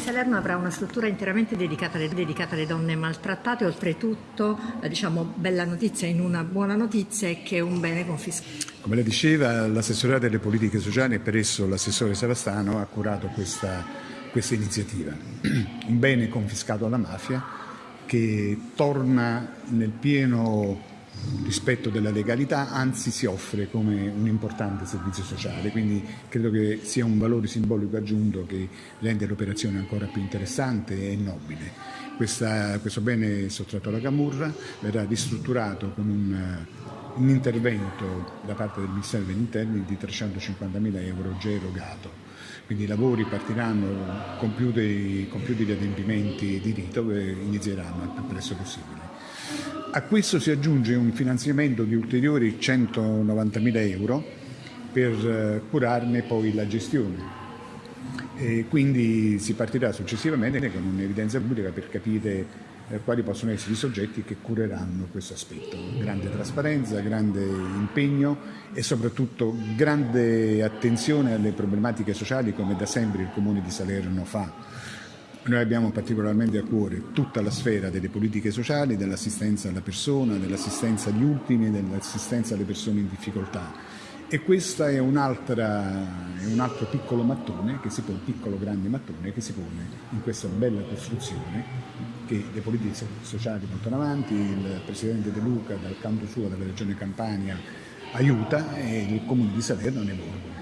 Salerno avrà una struttura interamente dedicata alle, dedicata alle donne maltrattate, oltretutto, eh, diciamo, bella notizia in una buona notizia è che è un bene confiscato. Come lei diceva, l'assessorato delle politiche sociali e per esso l'assessore Savastano ha curato questa, questa iniziativa. Un bene confiscato alla mafia che torna nel pieno rispetto della legalità, anzi si offre come un importante servizio sociale, quindi credo che sia un valore simbolico aggiunto che rende l'operazione ancora più interessante e nobile. Questa, questo bene sottratto alla Camurra verrà ristrutturato con un, un intervento da parte del Ministero degli Interni di 350.000 euro già erogato. Quindi i lavori partiranno compiuti, compiuti gli adempimenti di rito e inizieranno il più presto possibile. A questo si aggiunge un finanziamento di ulteriori 190.000 euro per eh, curarne poi la gestione. E quindi si partirà successivamente con un'evidenza pubblica per capire eh, quali possono essere i soggetti che cureranno questo aspetto. Grande trasparenza, grande impegno e soprattutto grande attenzione alle problematiche sociali come da sempre il Comune di Salerno fa noi abbiamo particolarmente a cuore tutta la sfera delle politiche sociali, dell'assistenza alla persona, dell'assistenza agli ultimi, dell'assistenza alle persone in difficoltà. E questo è, è un, altro piccolo mattone, che si pone, piccolo grande mattone che si pone in questa bella costruzione che le politiche sociali portano avanti, il Presidente De Luca dal canto suo della Regione Campania aiuta e il Comune di Salerno ne vuole